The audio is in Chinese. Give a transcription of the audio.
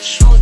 说